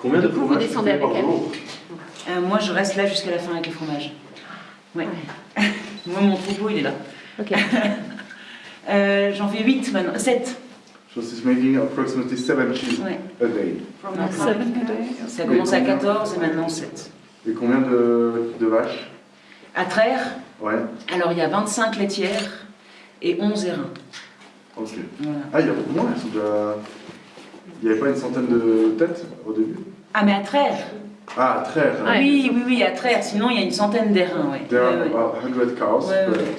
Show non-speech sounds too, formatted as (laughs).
Combien de coup, vous fromages descendez avec elle. Euh, moi, je reste là jusqu'à la fin avec le fromage. Ouais. (laughs) moi, mon troupeau, il est là. Ok. (laughs) Euh, J'en fais 8 maintenant. 7. So she's making approximately 7 cheese Ouais. a day. Ça a commencé à 14 et maintenant 7. Et combien de, de vaches À Traire, Ouais, alors il y a 25 laitières et 11 airains. ok. Voilà. Ah, il y a beaucoup moins, elles sont déjà... Il n'y avait pas une centaine de têtes au début Ah, mais à Traire Ah, très. Ouais. Oui, oui, oui, à Traire. Sinon, il y a une centaine d'airains, ouais. There are about 100 cows, Ouais, ouais. but